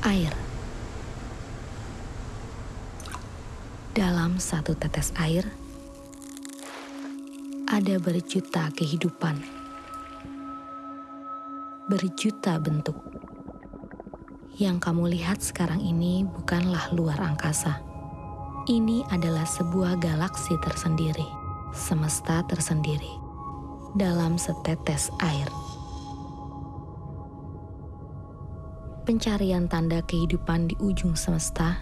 Air Dalam satu tetes air, ada berjuta kehidupan, berjuta bentuk. Yang kamu lihat sekarang ini bukanlah luar angkasa. Ini adalah sebuah galaksi tersendiri, semesta tersendiri, dalam setetes air. Pencarian tanda kehidupan di ujung semesta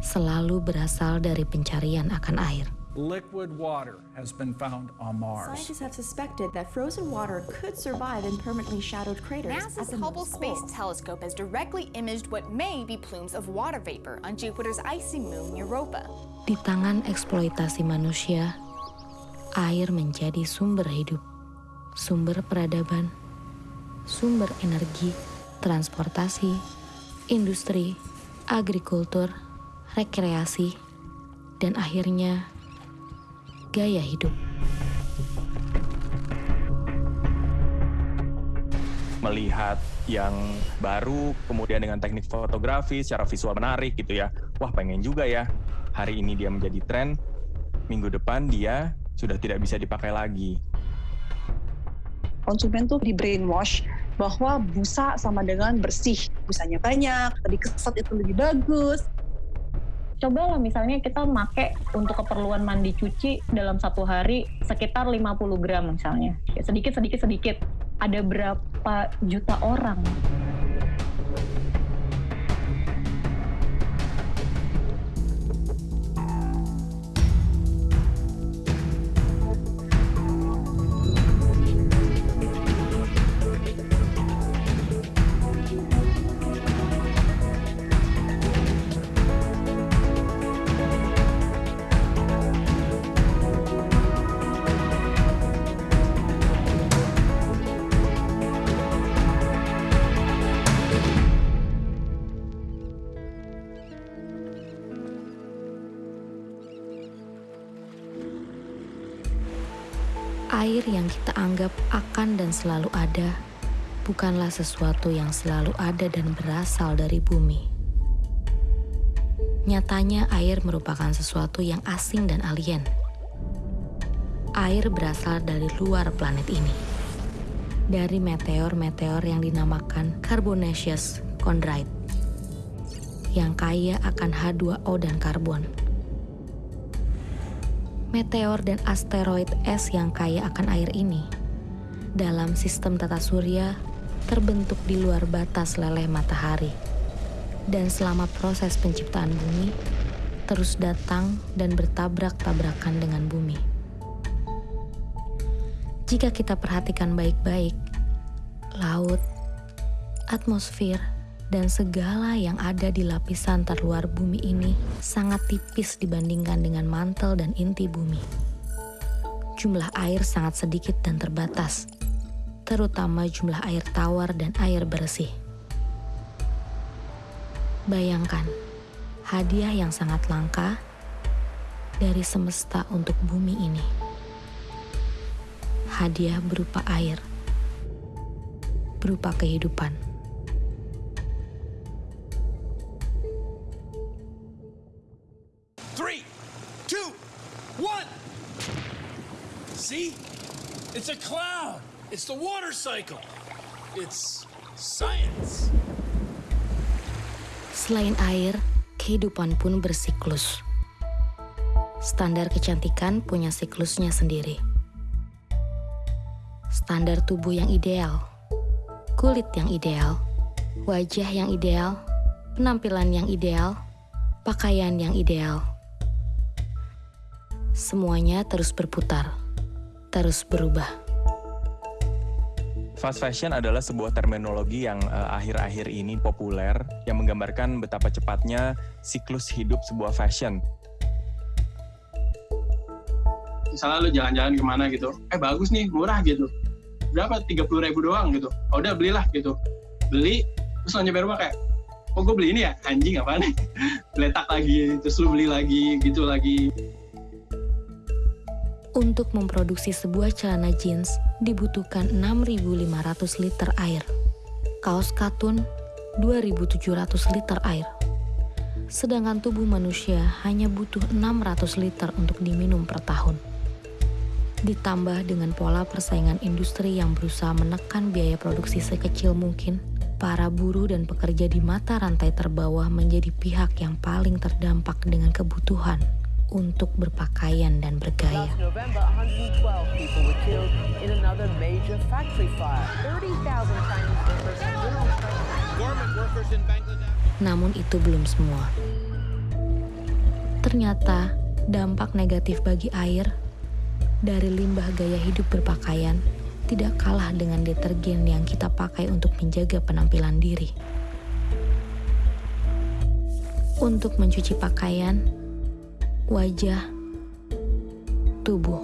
selalu berasal dari pencarian akan air. Liquid water has been found on Mars. Scientists have suspected that frozen water could survive in permanently shadowed craters. NASA's Hubble Space. Telescope has directly imaged what may be plumes of water vapor on Jupiter's icy moon Europa. Di tangan eksploitasi manusia, air menjadi sumber hidup, sumber peradaban, sumber energi, transportasi, industri, agrikultur, rekreasi, dan akhirnya gaya hidup. melihat yang baru, kemudian dengan teknik fotografi secara visual menarik gitu ya. Wah pengen juga ya, hari ini dia menjadi tren, minggu depan dia sudah tidak bisa dipakai lagi. konsumen tuh di brainwash bahwa busa sama dengan bersih. Busanya banyak, dikeset itu lebih bagus. coba lah misalnya kita make untuk keperluan mandi cuci dalam satu hari sekitar 50 gram misalnya. Ya, sedikit, sedikit, sedikit. Ada berapa juta orang? Air yang kita anggap akan dan selalu ada bukanlah sesuatu yang selalu ada dan berasal dari bumi. Nyatanya, air merupakan sesuatu yang asing dan alien. Air berasal dari luar planet ini, dari meteor-meteor yang dinamakan carbonaceous chondrite, yang kaya akan H2O dan karbon meteor dan asteroid es yang kaya akan air ini dalam sistem tata surya terbentuk di luar batas leleh matahari. Dan selama proses penciptaan bumi terus datang dan bertabrak-tabrakan dengan bumi. Jika kita perhatikan baik-baik, laut, atmosfer, dan segala yang ada di lapisan terluar bumi ini sangat tipis dibandingkan dengan mantel dan inti bumi. Jumlah air sangat sedikit dan terbatas, terutama jumlah air tawar dan air bersih. Bayangkan, hadiah yang sangat langka dari semesta untuk bumi ini. Hadiah berupa air, berupa kehidupan. See? It's a cloud. It's the water cycle. It's science. Selain air, kehidupan pun bersiklus. Standar kecantikan punya siklusnya sendiri. Standar tubuh yang ideal, kulit yang ideal, wajah yang ideal, penampilan yang ideal, pakaian yang ideal. Semuanya terus berputar, terus berubah. Fast fashion adalah sebuah terminologi yang eh, akhir-akhir ini populer yang menggambarkan betapa cepatnya siklus hidup sebuah fashion. misalnya lu jalan-jalan ke mana gitu eh bagus nih murah gitu. Berapa? tiga puluh ribu doang gitu. Oh, udah belilah gitu. Beli terus lo nyampe rumah kayak oh gue beli ini ya? Anjing apa nih? Letak lagi terus lu beli lagi gitu lagi Untuk memproduksi sebuah celana jeans dibutuhkan 6.500 liter air. Kaos katun 2.700 liter air. Sedangkan tubuh manusia hanya butuh 600 liter untuk diminum per tahun. Ditambah dengan pola persaingan industri yang berusaha menekan biaya produksi sekecil mungkin, para buruh dan pekerja di mata rantai terbawah menjadi pihak yang paling terdampak dengan kebutuhan untuk berpakaian dan bergaya. Last November, 112 people were killed in another major factory fire. 30,000 Chinese workers have been on strike. Garment workers in Bangladesh. Namun itu belum semua. Ternyata dampak negatif bagi air dari limbah gaya hidup berpakaian tidak kalah dengan detergen yang kita pakai untuk menjaga penampilan diri. Untuk mencuci pakaian, wajah, tubuh.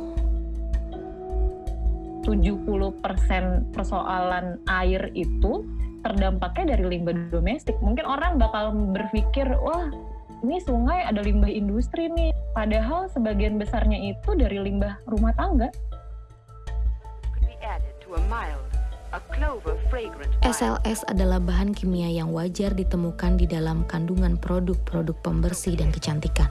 70% persoalan air itu terdampaknya dari limbah domestik. Mungkin orang bakal berpikir, wah ini sungai ada limbah industri nih. Padahal sebagian besarnya itu dari limbah rumah tangga. SLS adalah bahan kimia yang wajar ditemukan di dalam kandungan produk-produk pembersih dan kecantikan.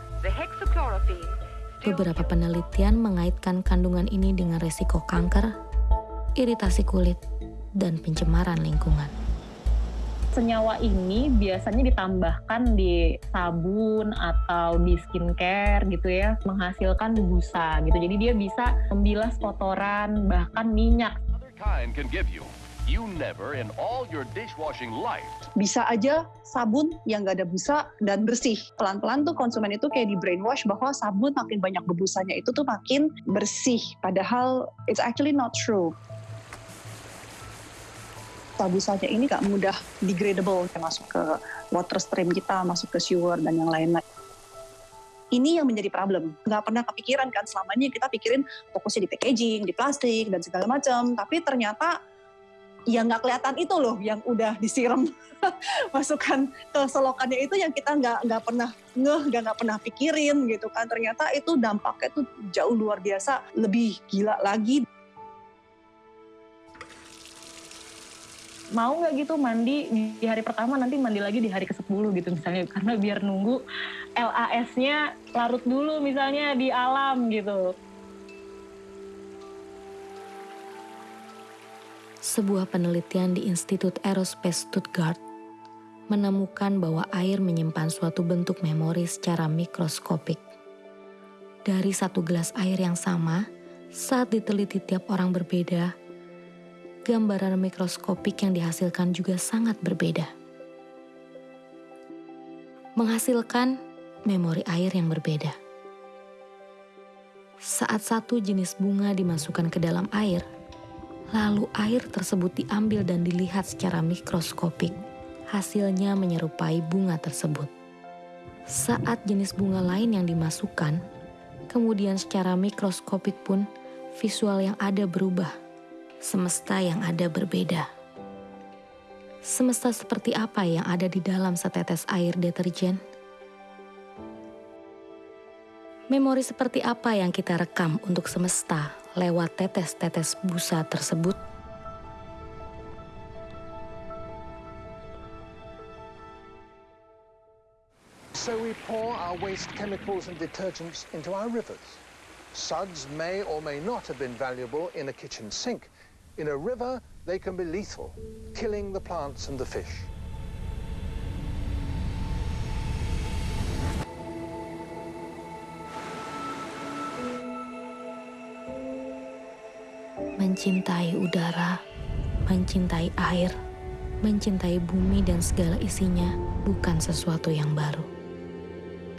Beberapa penelitian mengaitkan kandungan ini dengan resiko kanker, iritasi kulit, dan pencemaran lingkungan. Senyawa ini biasanya ditambahkan di sabun atau di skincare gitu ya, menghasilkan busa gitu. Jadi dia bisa membilas kotoran, bahkan minyak kind can give you. Never in all your dishwashing life. Bisa aja sabun yang gak ada busa dan bersih. Pelan-pelan tuh konsumen itu kayak di brainwash bahwa sabun makin banyak berbusanya itu tuh makin bersih. Padahal it's actually not true. Busanya ini gak mudah degradable, masuk ke water stream kita, masuk ke sewer dan yang lain-lain ini yang menjadi problem. Nggak pernah kepikiran kan selama ini kita pikirin fokusnya di packaging, di plastik, dan segala macam. Tapi ternyata ya nggak kelihatan itu loh yang udah disiram masukkan ke selokannya itu yang kita nggak nggak pernah ngeh nggak nggak pernah pikirin gitu kan. Ternyata itu dampaknya itu jauh luar biasa lebih gila lagi. Mau nggak gitu mandi di hari pertama nanti mandi lagi di hari ke-10 gitu misalnya. Karena biar nunggu LAS-nya larut dulu misalnya di alam gitu. Sebuah penelitian di Institut Aerospace Stuttgart menemukan bahwa air menyimpan suatu bentuk memori secara mikroskopik. Dari satu gelas air yang sama, saat diteliti tiap orang berbeda, gambaran mikroskopik yang dihasilkan juga sangat berbeda. Menghasilkan memori air yang berbeda. Saat satu jenis bunga dimasukkan ke dalam air, lalu air tersebut diambil dan dilihat secara mikroskopik, hasilnya menyerupai bunga tersebut. Saat jenis bunga lain yang dimasukkan, kemudian secara mikroskopik pun visual yang ada berubah semesta yang ada berbeda. Semesta seperti apa yang ada di dalam setetes air deterjen? Memori seperti apa yang kita rekam untuk semesta lewat tetes-tetes busa tersebut? So we pour our waste chemicals and detergents into our rivers. Suds may or may not have been valuable in a kitchen sink, In a river, they can be lethal, killing the plants and the fish. Mencintai udara, mencintai air, mencintai bumi dan segala isinya bukan sesuatu yang baru.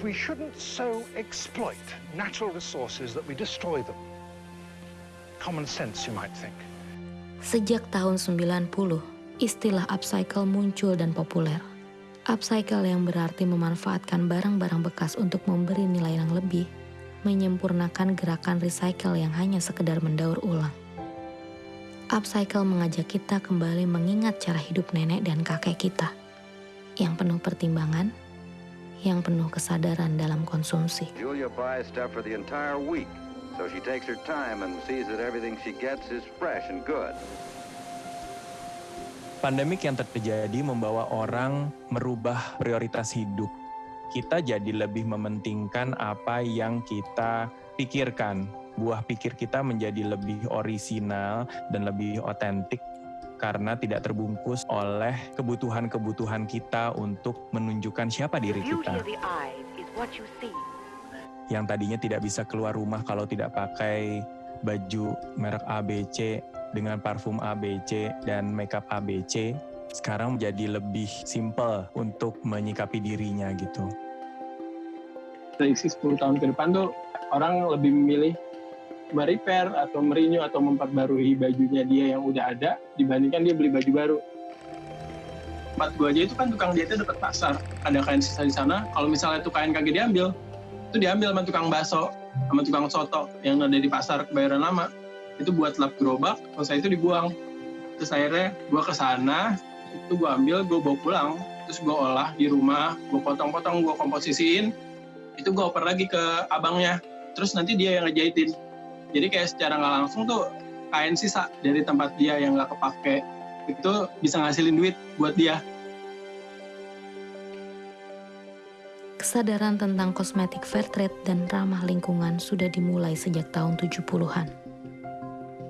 We shouldn't so exploit natural resources that we destroy them. Common sense, you might think. Sejak tahun 90, istilah upcycle muncul dan populer. Upcycle yang berarti memanfaatkan barang-barang bekas untuk memberi nilai yang lebih, menyempurnakan gerakan recycle yang hanya sekedar mendaur ulang. Upcycle mengajak kita kembali mengingat cara hidup nenek dan kakek kita, yang penuh pertimbangan, yang penuh kesadaran dalam konsumsi. Julia buys stuff for the entire week. So she takes her time and sees that everything she gets is fresh and good. Pandemik yang terjadi membawa orang merubah prioritas hidup. Kita jadi lebih mementingkan apa yang kita pikirkan. Buah pikir kita menjadi lebih orisinal dan lebih otentik karena tidak terbungkus oleh kebutuhan-kebutuhan kita untuk menunjukkan siapa diri kita. Yang tadinya tidak bisa keluar rumah kalau tidak pakai baju merek ABC dengan parfum ABC dan makeup ABC sekarang menjadi lebih simple untuk menyikapi dirinya gitu. Prediksi 10 tahun ke depan tuh orang lebih memilih merepair atau merenew atau memperbarui bajunya dia yang udah ada dibandingkan dia beli baju baru. Tempat gua aja itu kan tukang jahitnya dapat pasar. Ada kain sisa di sana. Kalau misalnya tuh kain kagak diambil, itu diambil sama tukang baso, sama tukang soto yang ada di pasar kebayoran lama itu buat lap gerobak selesai itu dibuang terus akhirnya gue ke sana itu gue ambil gue bawa pulang terus gue olah di rumah gue potong-potong gue komposisiin itu gue oper lagi ke abangnya terus nanti dia yang ngejahitin jadi kayak secara nggak langsung tuh kain sisa dari tempat dia yang nggak kepake itu bisa ngasilin duit buat dia Kesadaran tentang kosmetik fair trade dan ramah lingkungan sudah dimulai sejak tahun 70-an.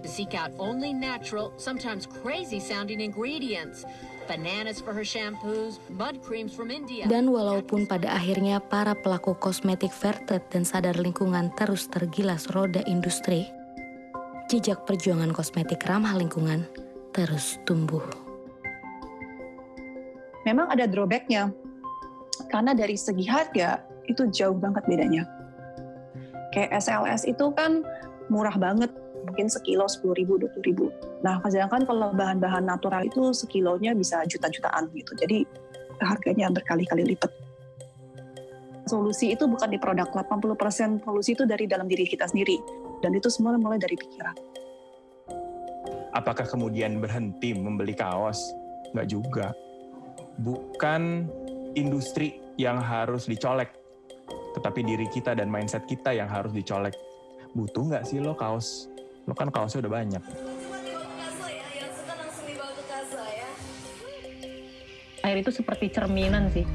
Seek out only natural, sometimes crazy sounding ingredients. Bananas for her shampoos, mud creams from India. Dan walaupun pada akhirnya para pelaku kosmetik trade dan sadar lingkungan terus tergilas roda industri, jejak perjuangan kosmetik ramah lingkungan terus tumbuh. Memang ada drawbacknya, karena dari segi harga itu jauh banget bedanya. Kayak SLS itu kan murah banget, mungkin sekilo 10 ribu, 20 ribu. Nah, sedangkan kalau bahan-bahan natural itu sekilonya bisa juta-jutaan gitu. Jadi harganya berkali-kali lipat. Solusi itu bukan di produk, 80% solusi itu dari dalam diri kita sendiri. Dan itu semua mulai dari pikiran. Apakah kemudian berhenti membeli kaos? Nggak juga. Bukan industri yang harus dicolek, tetapi diri kita dan mindset kita yang harus dicolek. Butuh nggak sih lo kaos? Lo kan kaosnya udah banyak. Air itu seperti cerminan sih.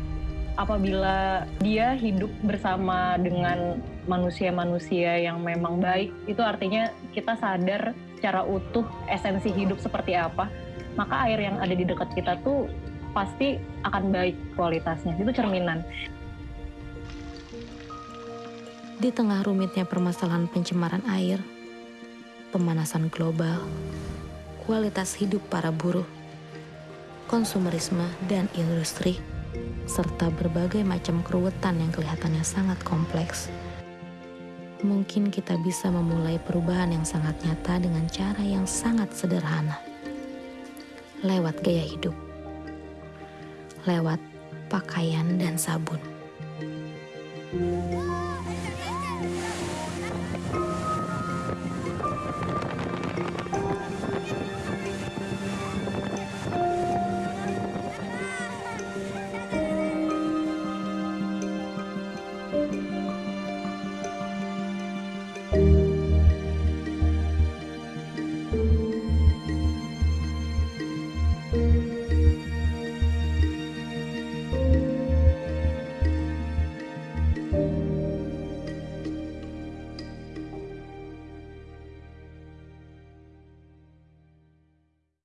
Apabila dia hidup bersama dengan manusia-manusia yang memang baik, itu artinya kita sadar secara utuh esensi hidup seperti apa. Maka air yang ada di dekat kita tuh pasti akan baik kualitasnya. Itu cerminan. Di tengah rumitnya permasalahan pencemaran air, pemanasan global, kualitas hidup para buruh, konsumerisme dan industri, serta berbagai macam keruwetan yang kelihatannya sangat kompleks. Mungkin kita bisa memulai perubahan yang sangat nyata dengan cara yang sangat sederhana. Lewat gaya hidup. Lewat pakaian dan sabun.